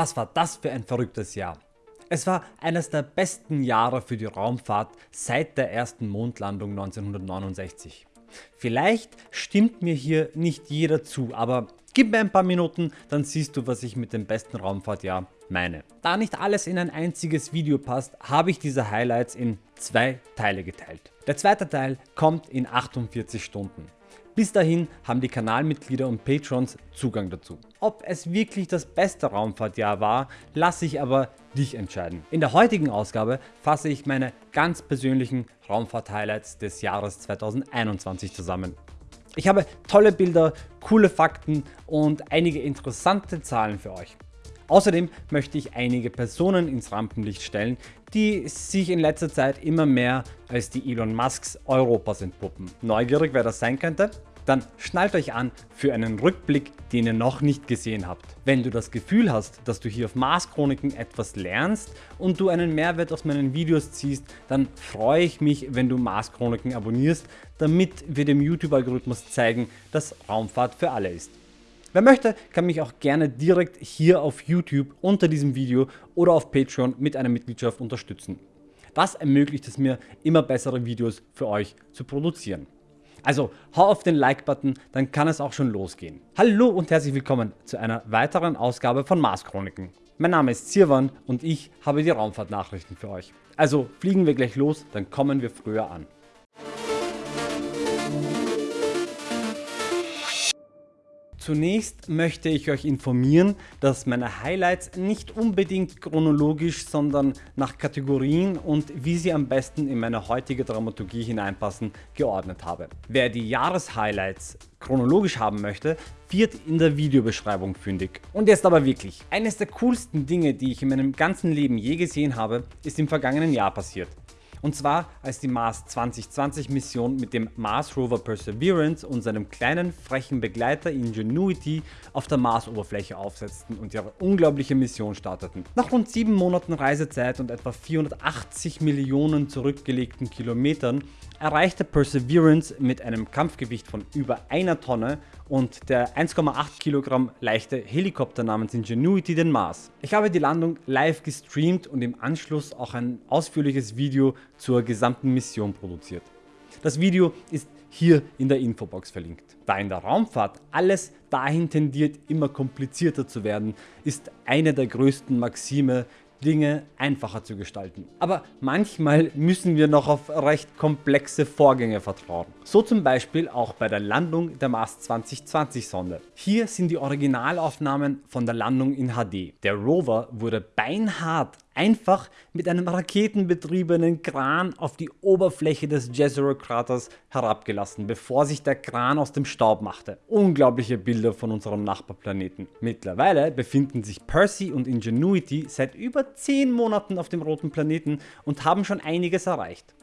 Was war das für ein verrücktes Jahr. Es war eines der besten Jahre für die Raumfahrt seit der ersten Mondlandung 1969. Vielleicht stimmt mir hier nicht jeder zu, aber gib mir ein paar Minuten, dann siehst du was ich mit dem besten Raumfahrtjahr meine. Da nicht alles in ein einziges Video passt, habe ich diese Highlights in zwei Teile geteilt. Der zweite Teil kommt in 48 Stunden. Bis dahin haben die Kanalmitglieder und Patrons Zugang dazu. Ob es wirklich das beste Raumfahrtjahr war, lasse ich aber dich entscheiden. In der heutigen Ausgabe fasse ich meine ganz persönlichen Raumfahrt-Highlights des Jahres 2021 zusammen. Ich habe tolle Bilder, coole Fakten und einige interessante Zahlen für euch. Außerdem möchte ich einige Personen ins Rampenlicht stellen, die sich in letzter Zeit immer mehr als die Elon Musks Europas entpuppen. Neugierig wer das sein könnte? dann schnallt euch an für einen Rückblick, den ihr noch nicht gesehen habt. Wenn du das Gefühl hast, dass du hier auf Mars Chroniken etwas lernst und du einen Mehrwert aus meinen Videos ziehst, dann freue ich mich, wenn du Mars Chroniken abonnierst, damit wir dem YouTube-Algorithmus zeigen, dass Raumfahrt für alle ist. Wer möchte, kann mich auch gerne direkt hier auf YouTube unter diesem Video oder auf Patreon mit einer Mitgliedschaft unterstützen. Das ermöglicht es mir, immer bessere Videos für euch zu produzieren. Also hau auf den Like-Button, dann kann es auch schon losgehen. Hallo und herzlich willkommen zu einer weiteren Ausgabe von Mars Chroniken. Mein Name ist Zirwan und ich habe die Raumfahrtnachrichten für euch. Also fliegen wir gleich los, dann kommen wir früher an. Zunächst möchte ich euch informieren, dass meine Highlights nicht unbedingt chronologisch, sondern nach Kategorien und wie sie am besten in meine heutige Dramaturgie hineinpassen, geordnet habe. Wer die Jahreshighlights chronologisch haben möchte, wird in der Videobeschreibung fündig. Und jetzt aber wirklich, eines der coolsten Dinge, die ich in meinem ganzen Leben je gesehen habe, ist im vergangenen Jahr passiert. Und zwar als die Mars 2020 Mission mit dem Mars Rover Perseverance und seinem kleinen frechen Begleiter Ingenuity auf der Marsoberfläche aufsetzten und ihre unglaubliche Mission starteten. Nach rund 7 Monaten Reisezeit und etwa 480 Millionen zurückgelegten Kilometern erreichte Perseverance mit einem Kampfgewicht von über einer Tonne und der 1,8 Kilogramm leichte Helikopter namens Ingenuity den Mars. Ich habe die Landung live gestreamt und im Anschluss auch ein ausführliches Video zur gesamten Mission produziert. Das Video ist hier in der Infobox verlinkt. Da in der Raumfahrt alles dahin tendiert immer komplizierter zu werden, ist eine der größten Maxime Dinge einfacher zu gestalten. Aber manchmal müssen wir noch auf recht komplexe Vorgänge vertrauen. So zum Beispiel auch bei der Landung der Mars 2020 Sonde. Hier sind die Originalaufnahmen von der Landung in HD. Der Rover wurde beinhart einfach mit einem raketenbetriebenen Kran auf die Oberfläche des Jezero Kraters herabgelassen, bevor sich der Kran aus dem Staub machte. Unglaubliche Bilder von unserem Nachbarplaneten. Mittlerweile befinden sich Percy und Ingenuity seit über 10 Monaten auf dem roten Planeten und haben schon einiges erreicht.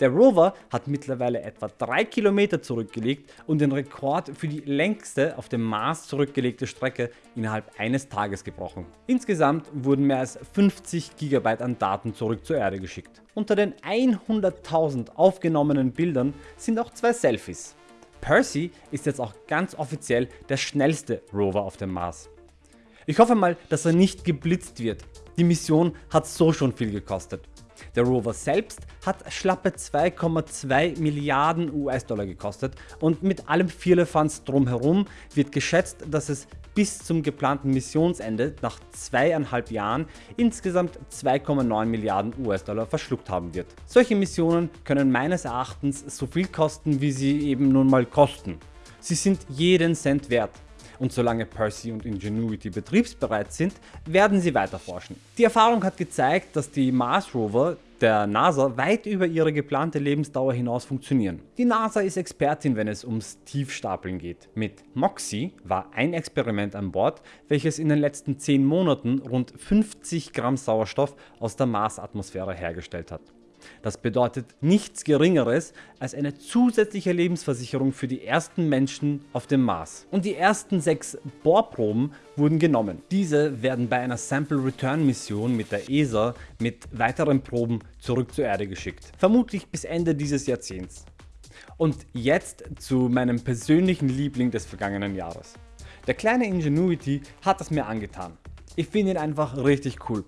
Der Rover hat mittlerweile etwa 3 Kilometer zurückgelegt und den Rekord für die längste auf dem Mars zurückgelegte Strecke innerhalb eines Tages gebrochen. Insgesamt wurden mehr als 50 GB an Daten zurück zur Erde geschickt. Unter den 100.000 aufgenommenen Bildern sind auch zwei Selfies. Percy ist jetzt auch ganz offiziell der schnellste Rover auf dem Mars. Ich hoffe mal, dass er nicht geblitzt wird. Die Mission hat so schon viel gekostet. Der Rover selbst hat schlappe 2,2 Milliarden US-Dollar gekostet und mit allem Firlefanz drumherum wird geschätzt, dass es bis zum geplanten Missionsende nach zweieinhalb Jahren insgesamt 2,9 Milliarden US-Dollar verschluckt haben wird. Solche Missionen können meines Erachtens so viel kosten, wie sie eben nun mal kosten. Sie sind jeden Cent wert und solange Percy und Ingenuity betriebsbereit sind, werden sie weiter forschen. Die Erfahrung hat gezeigt, dass die Mars Rover der NASA weit über ihre geplante Lebensdauer hinaus funktionieren. Die NASA ist Expertin, wenn es ums Tiefstapeln geht. Mit MOXIE war ein Experiment an Bord, welches in den letzten 10 Monaten rund 50 Gramm Sauerstoff aus der Marsatmosphäre hergestellt hat. Das bedeutet nichts geringeres als eine zusätzliche Lebensversicherung für die ersten Menschen auf dem Mars. Und die ersten sechs Bohrproben wurden genommen. Diese werden bei einer Sample Return Mission mit der ESA mit weiteren Proben zurück zur Erde geschickt. Vermutlich bis Ende dieses Jahrzehnts. Und jetzt zu meinem persönlichen Liebling des vergangenen Jahres. Der kleine Ingenuity hat es mir angetan. Ich finde ihn einfach richtig cool.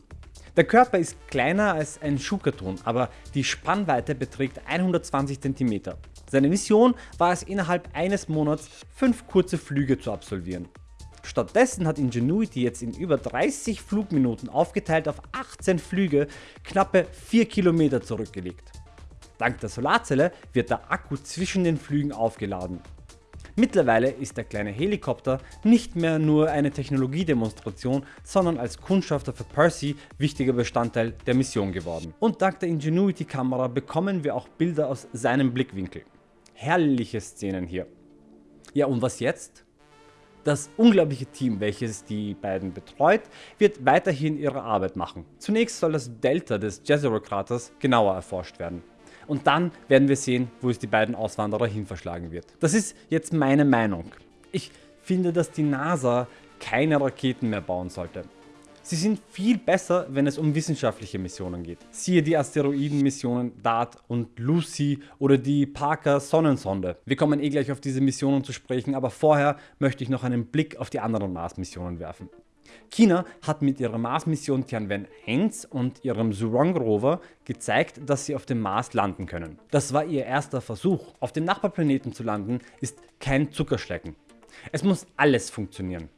Der Körper ist kleiner als ein Schuhkarton, aber die Spannweite beträgt 120 cm. Seine Mission war es innerhalb eines Monats 5 kurze Flüge zu absolvieren. Stattdessen hat Ingenuity jetzt in über 30 Flugminuten aufgeteilt auf 18 Flüge knappe 4 Kilometer zurückgelegt. Dank der Solarzelle wird der Akku zwischen den Flügen aufgeladen. Mittlerweile ist der kleine Helikopter nicht mehr nur eine Technologiedemonstration, sondern als Kundschafter für Percy wichtiger Bestandteil der Mission geworden. Und dank der Ingenuity Kamera bekommen wir auch Bilder aus seinem Blickwinkel. Herrliche Szenen hier. Ja und was jetzt? Das unglaubliche Team, welches die beiden betreut, wird weiterhin ihre Arbeit machen. Zunächst soll das Delta des Jezero Kraters genauer erforscht werden. Und dann werden wir sehen, wo es die beiden Auswanderer hin verschlagen wird. Das ist jetzt meine Meinung. Ich finde, dass die NASA keine Raketen mehr bauen sollte. Sie sind viel besser, wenn es um wissenschaftliche Missionen geht. Siehe die Asteroidenmissionen DART und Lucy oder die Parker Sonnensonde. Wir kommen eh gleich auf diese Missionen zu sprechen, aber vorher möchte ich noch einen Blick auf die anderen Mars-Missionen werfen. China hat mit ihrer Mars-Mission Tianwen-1 und ihrem Zhurong Rover gezeigt, dass sie auf dem Mars landen können. Das war ihr erster Versuch. Auf dem Nachbarplaneten zu landen ist kein Zuckerschlecken. Es muss alles funktionieren.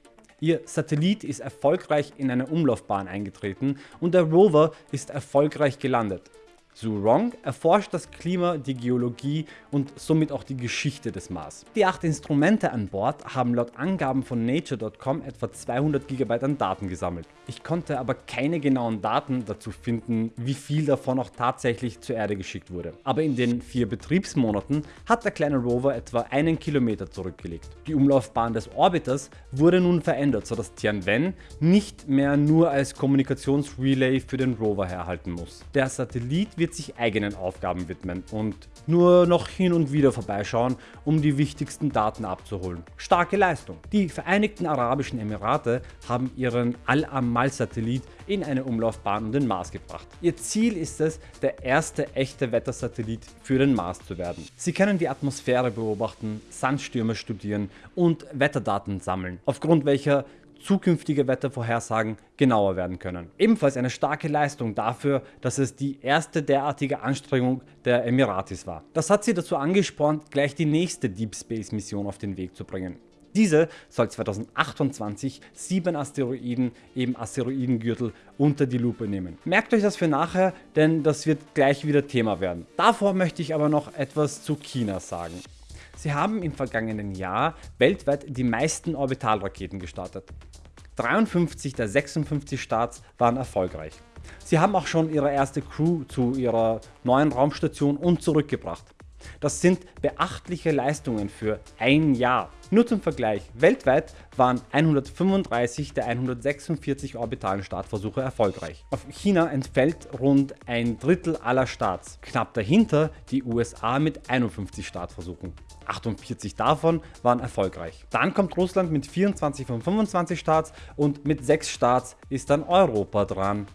Ihr Satellit ist erfolgreich in eine Umlaufbahn eingetreten und der Rover ist erfolgreich gelandet. Zhurong erforscht das Klima, die Geologie und somit auch die Geschichte des Mars. Die acht Instrumente an Bord haben laut Angaben von Nature.com etwa 200 GB an Daten gesammelt. Ich konnte aber keine genauen Daten dazu finden, wie viel davon auch tatsächlich zur Erde geschickt wurde. Aber in den vier Betriebsmonaten hat der kleine Rover etwa einen Kilometer zurückgelegt. Die Umlaufbahn des Orbiters wurde nun verändert, sodass Tianwen nicht mehr nur als Kommunikationsrelay für den Rover herhalten muss. Der Satellit wird wird sich eigenen Aufgaben widmen und nur noch hin und wieder vorbeischauen, um die wichtigsten Daten abzuholen. Starke Leistung. Die Vereinigten Arabischen Emirate haben ihren Al-Amal-Satellit in eine Umlaufbahn um den Mars gebracht. Ihr Ziel ist es, der erste echte Wettersatellit für den Mars zu werden. Sie können die Atmosphäre beobachten, Sandstürme studieren und Wetterdaten sammeln, aufgrund welcher zukünftige Wettervorhersagen genauer werden können. Ebenfalls eine starke Leistung dafür, dass es die erste derartige Anstrengung der Emiratis war. Das hat sie dazu angespornt, gleich die nächste Deep Space Mission auf den Weg zu bringen. Diese soll 2028 sieben Asteroiden im Asteroidengürtel unter die Lupe nehmen. Merkt euch das für nachher, denn das wird gleich wieder Thema werden. Davor möchte ich aber noch etwas zu China sagen. Sie haben im vergangenen Jahr weltweit die meisten Orbitalraketen gestartet. 53 der 56 Starts waren erfolgreich. Sie haben auch schon ihre erste Crew zu ihrer neuen Raumstation und zurückgebracht. Das sind beachtliche Leistungen für ein Jahr. Nur zum Vergleich, weltweit waren 135 der 146 orbitalen Startversuche erfolgreich. Auf China entfällt rund ein Drittel aller Starts, knapp dahinter die USA mit 51 Startversuchen. 48 davon waren erfolgreich. Dann kommt Russland mit 24 von 25 Starts und mit 6 Starts ist dann Europa dran.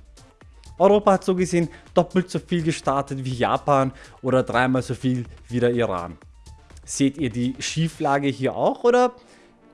Europa hat so gesehen doppelt so viel gestartet wie Japan oder dreimal so viel wie der Iran. Seht ihr die Schieflage hier auch oder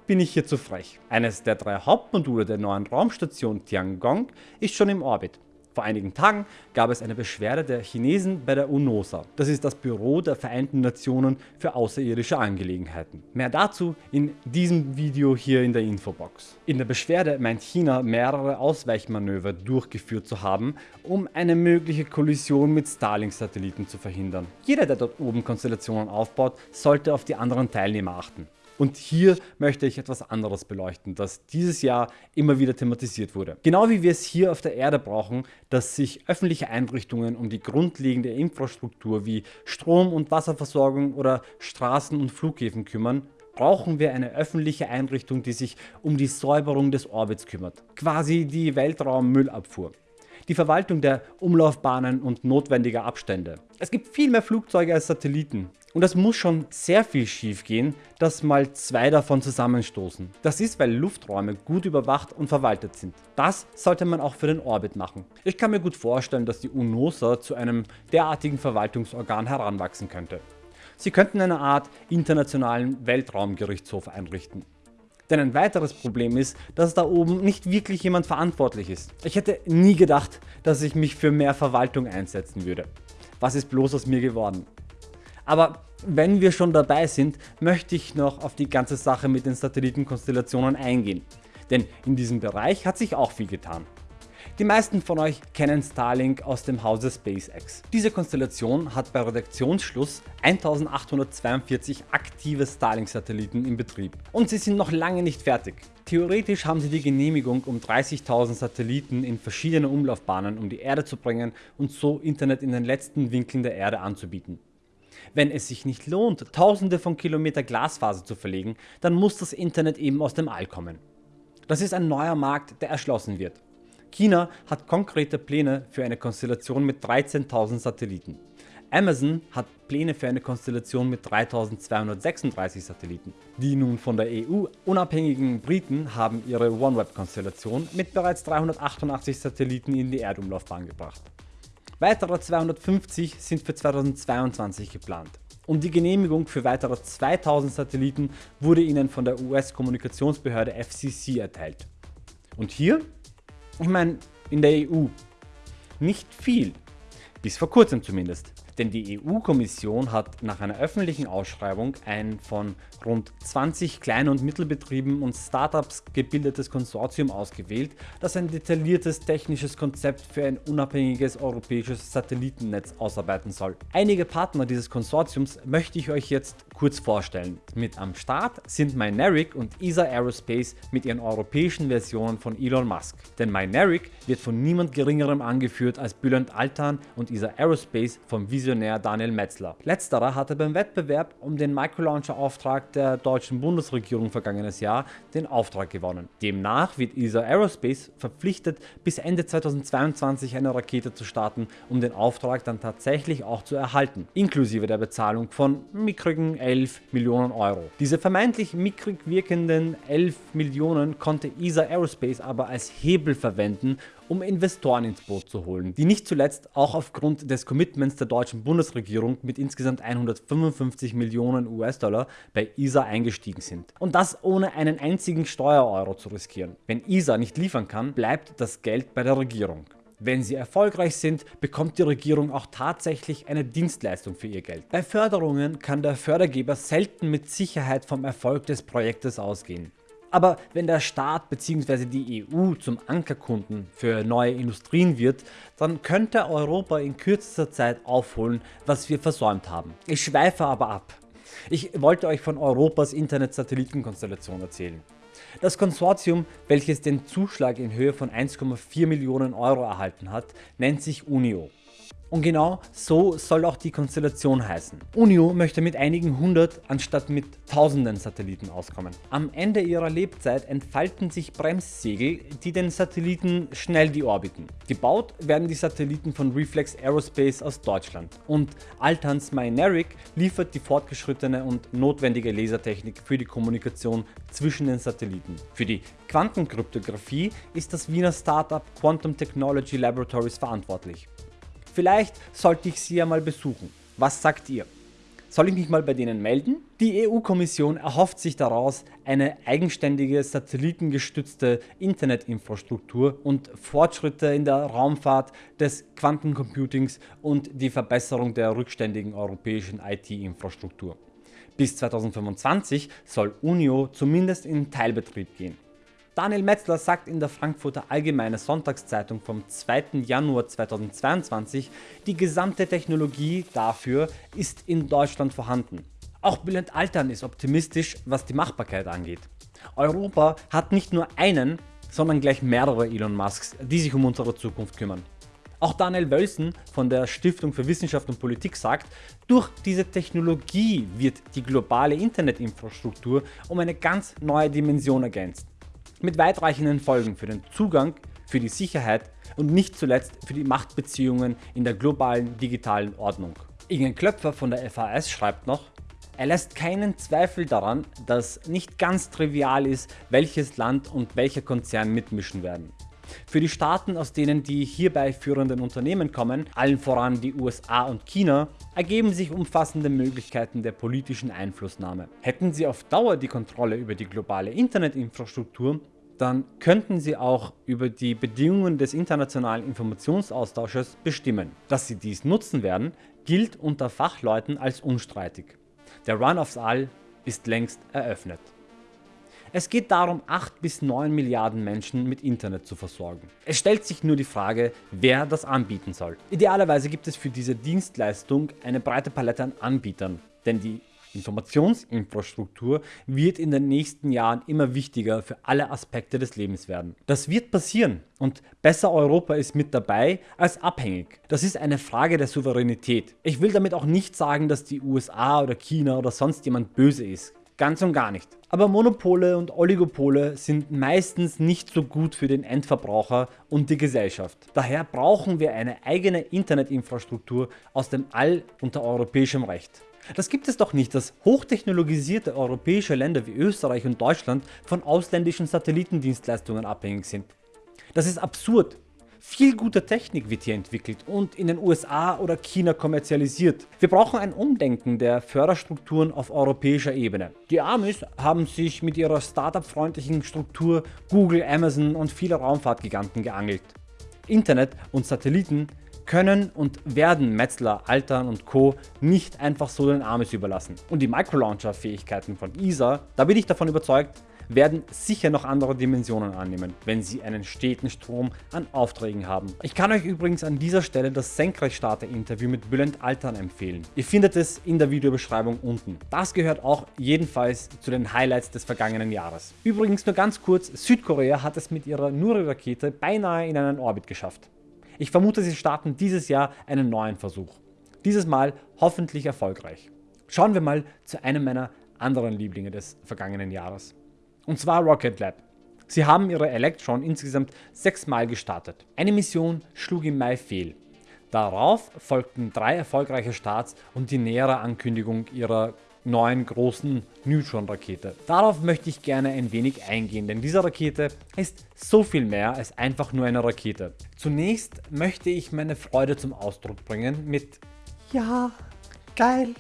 bin ich hier zu frech? Eines der drei Hauptmodule der neuen Raumstation Tiangong ist schon im Orbit. Vor einigen Tagen gab es eine Beschwerde der Chinesen bei der UNOSA. Das ist das Büro der Vereinten Nationen für außerirdische Angelegenheiten. Mehr dazu in diesem Video hier in der Infobox. In der Beschwerde meint China mehrere Ausweichmanöver durchgeführt zu haben, um eine mögliche Kollision mit Starlink-Satelliten zu verhindern. Jeder, der dort oben Konstellationen aufbaut, sollte auf die anderen Teilnehmer achten. Und hier möchte ich etwas anderes beleuchten, das dieses Jahr immer wieder thematisiert wurde. Genau wie wir es hier auf der Erde brauchen, dass sich öffentliche Einrichtungen um die grundlegende Infrastruktur wie Strom- und Wasserversorgung oder Straßen und Flughäfen kümmern, brauchen wir eine öffentliche Einrichtung, die sich um die Säuberung des Orbits kümmert. Quasi die Weltraummüllabfuhr die Verwaltung der Umlaufbahnen und notwendiger Abstände. Es gibt viel mehr Flugzeuge als Satelliten. Und es muss schon sehr viel schief gehen, dass mal zwei davon zusammenstoßen. Das ist, weil Lufträume gut überwacht und verwaltet sind. Das sollte man auch für den Orbit machen. Ich kann mir gut vorstellen, dass die UNOSA zu einem derartigen Verwaltungsorgan heranwachsen könnte. Sie könnten eine Art internationalen Weltraumgerichtshof einrichten. Denn ein weiteres Problem ist, dass da oben nicht wirklich jemand verantwortlich ist. Ich hätte nie gedacht, dass ich mich für mehr Verwaltung einsetzen würde. Was ist bloß aus mir geworden? Aber wenn wir schon dabei sind, möchte ich noch auf die ganze Sache mit den Satellitenkonstellationen eingehen. Denn in diesem Bereich hat sich auch viel getan. Die meisten von euch kennen Starlink aus dem Hause SpaceX. Diese Konstellation hat bei Redaktionsschluss 1842 aktive Starlink-Satelliten in Betrieb. Und sie sind noch lange nicht fertig. Theoretisch haben sie die Genehmigung, um 30.000 Satelliten in verschiedene Umlaufbahnen um die Erde zu bringen und so Internet in den letzten Winkeln der Erde anzubieten. Wenn es sich nicht lohnt, tausende von Kilometer Glasfaser zu verlegen, dann muss das Internet eben aus dem All kommen. Das ist ein neuer Markt, der erschlossen wird. China hat konkrete Pläne für eine Konstellation mit 13.000 Satelliten. Amazon hat Pläne für eine Konstellation mit 3236 Satelliten. Die nun von der EU unabhängigen Briten haben ihre OneWeb-Konstellation mit bereits 388 Satelliten in die Erdumlaufbahn gebracht. Weitere 250 sind für 2022 geplant. Und die Genehmigung für weitere 2000 Satelliten wurde ihnen von der US-Kommunikationsbehörde FCC erteilt. Und hier ich meine, in der EU nicht viel, bis vor kurzem zumindest. Denn die EU-Kommission hat nach einer öffentlichen Ausschreibung ein von rund 20 Klein- und Mittelbetrieben und Startups gebildetes Konsortium ausgewählt, das ein detailliertes technisches Konzept für ein unabhängiges europäisches Satellitennetz ausarbeiten soll. Einige Partner dieses Konsortiums möchte ich euch jetzt kurz vorstellen. Mit am Start sind Mynaric und ESA Aerospace mit ihren europäischen Versionen von Elon Musk. Denn Mynaric wird von niemand geringerem angeführt als Bülent Altan und ESA Aerospace vom Visionär Visionär Daniel Metzler. Letzterer hatte beim Wettbewerb um den Microlauncher-Auftrag der deutschen Bundesregierung vergangenes Jahr den Auftrag gewonnen. Demnach wird ESA Aerospace verpflichtet, bis Ende 2022 eine Rakete zu starten, um den Auftrag dann tatsächlich auch zu erhalten, inklusive der Bezahlung von mickrigen 11 Millionen Euro. Diese vermeintlich mickrig wirkenden 11 Millionen konnte ESA Aerospace aber als Hebel verwenden, um Investoren ins Boot zu holen, die nicht zuletzt auch aufgrund des Commitments der deutschen Bundesregierung mit insgesamt 155 Millionen US-Dollar bei ISA eingestiegen sind. Und das ohne einen einzigen Steuereuro zu riskieren. Wenn ISA nicht liefern kann, bleibt das Geld bei der Regierung. Wenn sie erfolgreich sind, bekommt die Regierung auch tatsächlich eine Dienstleistung für ihr Geld. Bei Förderungen kann der Fördergeber selten mit Sicherheit vom Erfolg des Projektes ausgehen. Aber wenn der Staat bzw. die EU zum Ankerkunden für neue Industrien wird, dann könnte Europa in kürzester Zeit aufholen, was wir versäumt haben. Ich schweife aber ab. Ich wollte euch von Europas Internet-Satellitenkonstellation erzählen. Das Konsortium, welches den Zuschlag in Höhe von 1,4 Millionen Euro erhalten hat, nennt sich UNIO. Und genau so soll auch die Konstellation heißen. Unio möchte mit einigen hundert anstatt mit tausenden Satelliten auskommen. Am Ende ihrer Lebzeit entfalten sich Bremssegel, die den Satelliten schnell die Orbiten. Gebaut werden die Satelliten von Reflex Aerospace aus Deutschland und Altans Mynaric liefert die fortgeschrittene und notwendige Lasertechnik für die Kommunikation zwischen den Satelliten. Für die Quantenkryptographie ist das Wiener Startup Quantum Technology Laboratories verantwortlich. Vielleicht sollte ich sie ja mal besuchen. Was sagt ihr? Soll ich mich mal bei denen melden? Die EU-Kommission erhofft sich daraus eine eigenständige satellitengestützte Internetinfrastruktur und Fortschritte in der Raumfahrt des Quantencomputings und die Verbesserung der rückständigen europäischen IT-Infrastruktur. Bis 2025 soll UNIO zumindest in Teilbetrieb gehen. Daniel Metzler sagt in der Frankfurter Allgemeine Sonntagszeitung vom 2. Januar 2022, die gesamte Technologie dafür ist in Deutschland vorhanden. Auch Bülent Altern ist optimistisch, was die Machbarkeit angeht. Europa hat nicht nur einen, sondern gleich mehrere Elon Musks, die sich um unsere Zukunft kümmern. Auch Daniel Wölsen von der Stiftung für Wissenschaft und Politik sagt, durch diese Technologie wird die globale Internetinfrastruktur um eine ganz neue Dimension ergänzt mit weitreichenden Folgen für den Zugang, für die Sicherheit und nicht zuletzt für die Machtbeziehungen in der globalen digitalen Ordnung. Ingen Klöpfer von der FAS schreibt noch, er lässt keinen Zweifel daran, dass nicht ganz trivial ist, welches Land und welcher Konzern mitmischen werden. Für die Staaten, aus denen die hierbei führenden Unternehmen kommen, allen voran die USA und China, ergeben sich umfassende Möglichkeiten der politischen Einflussnahme. Hätten sie auf Dauer die Kontrolle über die globale Internetinfrastruktur, dann könnten sie auch über die Bedingungen des internationalen Informationsaustausches bestimmen. Dass sie dies nutzen werden, gilt unter Fachleuten als unstreitig. Der Run aufs All ist längst eröffnet. Es geht darum 8 bis 9 Milliarden Menschen mit Internet zu versorgen. Es stellt sich nur die Frage, wer das anbieten soll. Idealerweise gibt es für diese Dienstleistung eine breite Palette an Anbietern, denn die Informationsinfrastruktur wird in den nächsten Jahren immer wichtiger für alle Aspekte des Lebens werden. Das wird passieren und besser Europa ist mit dabei als abhängig. Das ist eine Frage der Souveränität. Ich will damit auch nicht sagen, dass die USA oder China oder sonst jemand böse ist. Ganz und gar nicht. Aber Monopole und Oligopole sind meistens nicht so gut für den Endverbraucher und die Gesellschaft. Daher brauchen wir eine eigene Internetinfrastruktur aus dem All unter europäischem Recht. Das gibt es doch nicht, dass hochtechnologisierte europäische Länder wie Österreich und Deutschland von ausländischen Satellitendienstleistungen abhängig sind. Das ist absurd. Viel gute Technik wird hier entwickelt und in den USA oder China kommerzialisiert. Wir brauchen ein Umdenken der Förderstrukturen auf europäischer Ebene. Die Amis haben sich mit ihrer Startup-freundlichen Struktur Google, Amazon und viele Raumfahrtgiganten geangelt. Internet und Satelliten können und werden Metzler, Altern und Co. nicht einfach so den Amis überlassen. Und die Microlauncher-Fähigkeiten von ESA, da bin ich davon überzeugt, werden sicher noch andere Dimensionen annehmen, wenn sie einen steten Strom an Aufträgen haben. Ich kann euch übrigens an dieser Stelle das Senkrechtstarter-Interview mit Bülent Altern empfehlen. Ihr findet es in der Videobeschreibung unten. Das gehört auch jedenfalls zu den Highlights des vergangenen Jahres. Übrigens nur ganz kurz, Südkorea hat es mit ihrer Nuri-Rakete beinahe in einen Orbit geschafft. Ich vermute, sie starten dieses Jahr einen neuen Versuch. Dieses Mal hoffentlich erfolgreich. Schauen wir mal zu einem meiner anderen Lieblinge des vergangenen Jahres. Und zwar Rocket Lab. Sie haben ihre Electron insgesamt sechsmal gestartet. Eine Mission schlug im Mai fehl. Darauf folgten drei erfolgreiche Starts und die nähere Ankündigung ihrer neuen großen Neutron-Rakete. Darauf möchte ich gerne ein wenig eingehen, denn diese Rakete ist so viel mehr als einfach nur eine Rakete. Zunächst möchte ich meine Freude zum Ausdruck bringen mit Ja, geil.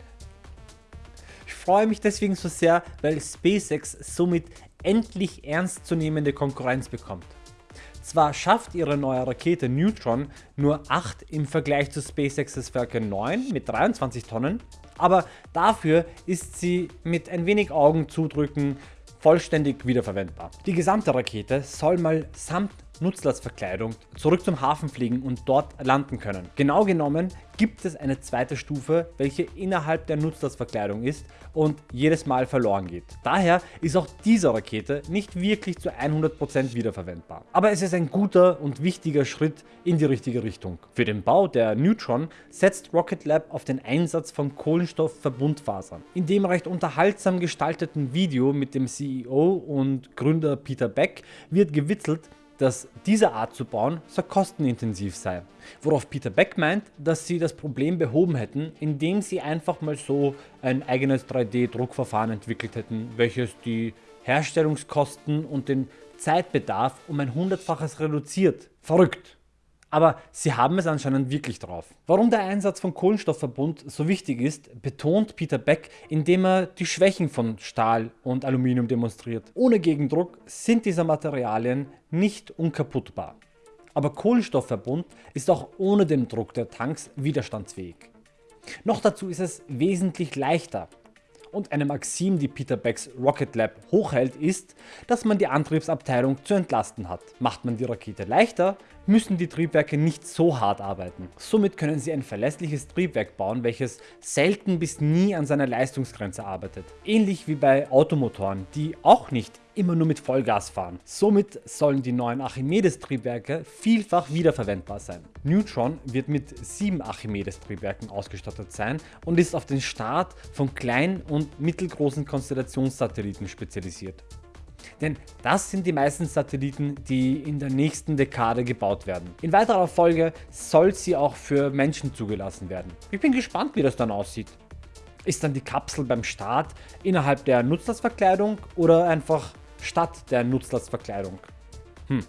Ich freue mich deswegen so sehr, weil SpaceX somit endlich ernstzunehmende Konkurrenz bekommt. Zwar schafft ihre neue Rakete Neutron nur 8 im Vergleich zu SpaceX's Falcon 9 mit 23 Tonnen, aber dafür ist sie mit ein wenig Augen zudrücken vollständig wiederverwendbar. Die gesamte Rakete soll mal samt Nutzlastverkleidung zurück zum Hafen fliegen und dort landen können. Genau genommen gibt es eine zweite Stufe, welche innerhalb der Nutzlastverkleidung ist und jedes Mal verloren geht. Daher ist auch diese Rakete nicht wirklich zu 100% wiederverwendbar. Aber es ist ein guter und wichtiger Schritt in die richtige Richtung. Für den Bau der Neutron setzt Rocket Lab auf den Einsatz von Kohlenstoffverbundfasern. In dem recht unterhaltsam gestalteten Video mit dem CEO und Gründer Peter Beck wird gewitzelt, dass diese Art zu bauen so kostenintensiv sei. Worauf Peter Beck meint, dass sie das Problem behoben hätten, indem sie einfach mal so ein eigenes 3D-Druckverfahren entwickelt hätten, welches die Herstellungskosten und den Zeitbedarf um ein hundertfaches reduziert. Verrückt! Aber sie haben es anscheinend wirklich drauf. Warum der Einsatz von Kohlenstoffverbund so wichtig ist, betont Peter Beck, indem er die Schwächen von Stahl und Aluminium demonstriert. Ohne Gegendruck sind diese Materialien nicht unkaputtbar. Aber Kohlenstoffverbund ist auch ohne den Druck der Tanks widerstandsfähig. Noch dazu ist es wesentlich leichter und eine Maxim, die Peter Becks Rocket Lab hochhält, ist, dass man die Antriebsabteilung zu entlasten hat. Macht man die Rakete leichter, müssen die Triebwerke nicht so hart arbeiten. Somit können sie ein verlässliches Triebwerk bauen, welches selten bis nie an seiner Leistungsgrenze arbeitet. Ähnlich wie bei Automotoren, die auch nicht immer nur mit Vollgas fahren. Somit sollen die neuen Archimedes Triebwerke vielfach wiederverwendbar sein. Neutron wird mit 7 Archimedes Triebwerken ausgestattet sein und ist auf den Start von kleinen und mittelgroßen Konstellationssatelliten spezialisiert. Denn das sind die meisten Satelliten, die in der nächsten Dekade gebaut werden. In weiterer Folge soll sie auch für Menschen zugelassen werden. Ich bin gespannt wie das dann aussieht. Ist dann die Kapsel beim Start innerhalb der Nutzlastverkleidung oder einfach statt der Nutzlastverkleidung? Hm.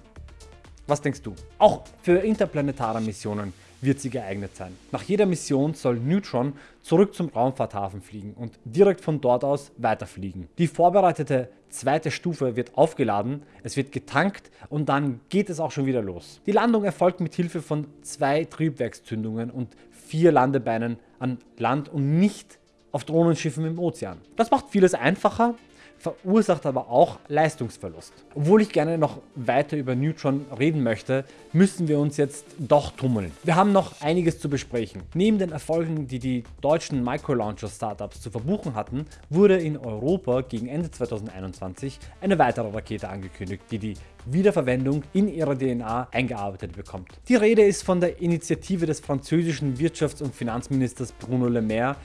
Was denkst du? Auch für interplanetare Missionen wird sie geeignet sein. Nach jeder Mission soll Neutron zurück zum Raumfahrthafen fliegen und direkt von dort aus weiterfliegen. Die vorbereitete zweite Stufe wird aufgeladen, es wird getankt und dann geht es auch schon wieder los. Die Landung erfolgt mit Hilfe von zwei Triebwerkszündungen und vier Landebeinen an Land und nicht auf Drohnenschiffen im Ozean. Das macht vieles einfacher verursacht aber auch Leistungsverlust. Obwohl ich gerne noch weiter über Neutron reden möchte, müssen wir uns jetzt doch tummeln. Wir haben noch einiges zu besprechen. Neben den Erfolgen, die die deutschen Microlauncher-Startups zu verbuchen hatten, wurde in Europa gegen Ende 2021 eine weitere Rakete angekündigt, die die Wiederverwendung in ihrer DNA eingearbeitet bekommt. Die Rede ist von der Initiative des französischen Wirtschafts- und Finanzministers Bruno Le Maire,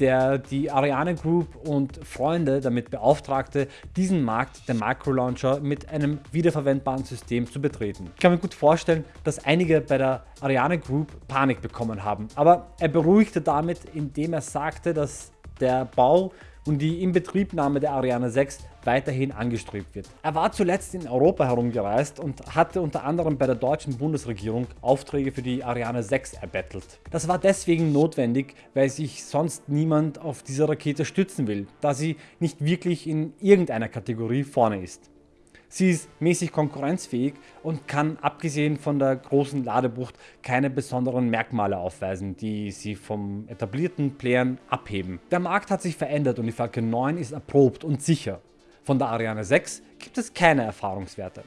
der die Ariane Group und Freunde damit beauftragte, diesen Markt der Microlauncher mit einem wiederverwendbaren System zu betreten. Ich kann mir gut vorstellen, dass einige bei der Ariane Group Panik bekommen haben, aber er beruhigte damit, indem er sagte, dass der Bau und die Inbetriebnahme der Ariane 6 weiterhin angestrebt wird. Er war zuletzt in Europa herumgereist und hatte unter anderem bei der deutschen Bundesregierung Aufträge für die Ariane 6 erbettelt. Das war deswegen notwendig, weil sich sonst niemand auf diese Rakete stützen will, da sie nicht wirklich in irgendeiner Kategorie vorne ist. Sie ist mäßig konkurrenzfähig und kann abgesehen von der großen Ladebucht keine besonderen Merkmale aufweisen, die sie vom etablierten Playern abheben. Der Markt hat sich verändert und die Falcon 9 ist erprobt und sicher. Von der Ariane 6 gibt es keine Erfahrungswerte.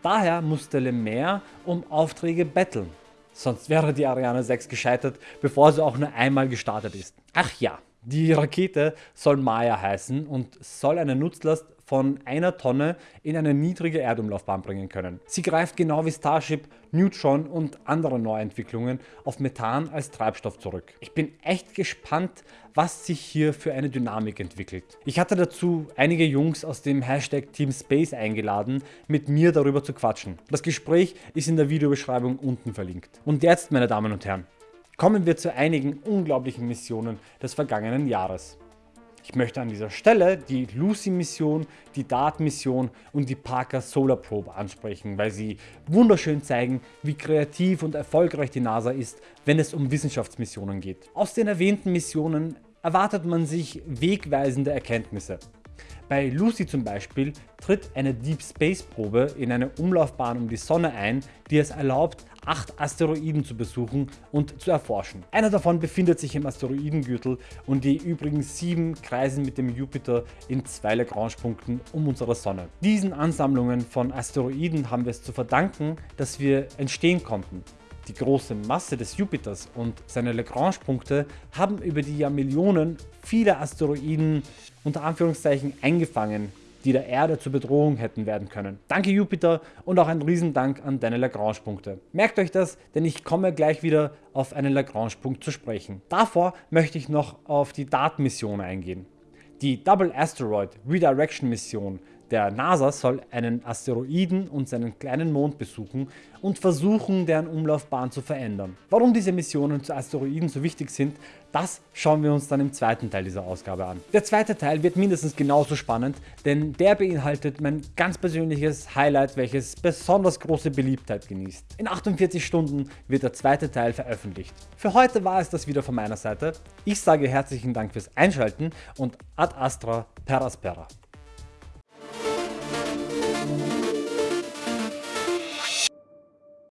Daher musste Le Maire um Aufträge betteln. Sonst wäre die Ariane 6 gescheitert, bevor sie auch nur einmal gestartet ist. Ach ja, die Rakete soll Maya heißen und soll eine Nutzlast von einer Tonne in eine niedrige Erdumlaufbahn bringen können. Sie greift genau wie Starship, Neutron und andere Neuentwicklungen auf Methan als Treibstoff zurück. Ich bin echt gespannt, was sich hier für eine Dynamik entwickelt. Ich hatte dazu einige Jungs aus dem Hashtag Team Space eingeladen, mit mir darüber zu quatschen. Das Gespräch ist in der Videobeschreibung unten verlinkt. Und jetzt, meine Damen und Herren, kommen wir zu einigen unglaublichen Missionen des vergangenen Jahres. Ich möchte an dieser Stelle die Lucy-Mission, die DART-Mission und die Parker Solar Probe ansprechen, weil sie wunderschön zeigen, wie kreativ und erfolgreich die NASA ist, wenn es um Wissenschaftsmissionen geht. Aus den erwähnten Missionen erwartet man sich wegweisende Erkenntnisse. Bei Lucy zum Beispiel tritt eine Deep Space Probe in eine Umlaufbahn um die Sonne ein, die es erlaubt, acht Asteroiden zu besuchen und zu erforschen. Einer davon befindet sich im Asteroidengürtel und die übrigen sieben kreisen mit dem Jupiter in zwei Lagrange-Punkten um unsere Sonne. Diesen Ansammlungen von Asteroiden haben wir es zu verdanken, dass wir entstehen konnten. Die große Masse des Jupiters und seine Lagrange-Punkte haben über die Jahrmillionen viele Asteroiden unter Anführungszeichen eingefangen, die der Erde zur Bedrohung hätten werden können. Danke Jupiter und auch ein Riesendank an deine Lagrange-Punkte. Merkt euch das, denn ich komme gleich wieder auf einen Lagrange-Punkt zu sprechen. Davor möchte ich noch auf die DART-Mission eingehen. Die Double Asteroid Redirection Mission der NASA soll einen Asteroiden und seinen kleinen Mond besuchen und versuchen, deren Umlaufbahn zu verändern. Warum diese Missionen zu Asteroiden so wichtig sind, das schauen wir uns dann im zweiten Teil dieser Ausgabe an. Der zweite Teil wird mindestens genauso spannend, denn der beinhaltet mein ganz persönliches Highlight, welches besonders große Beliebtheit genießt. In 48 Stunden wird der zweite Teil veröffentlicht. Für heute war es das wieder von meiner Seite. Ich sage herzlichen Dank fürs Einschalten und ad astra per aspera.